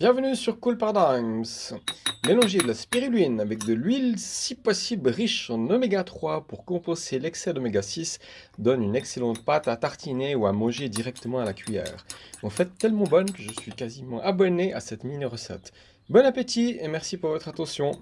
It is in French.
Bienvenue sur Cool Paradigms. Mélangez de la spiruline avec de l'huile, si possible riche en oméga 3 pour compenser l'excès d'oméga 6, donne une excellente pâte à tartiner ou à manger directement à la cuillère. En fait, tellement bonne que je suis quasiment abonné à cette mini recette. Bon appétit et merci pour votre attention.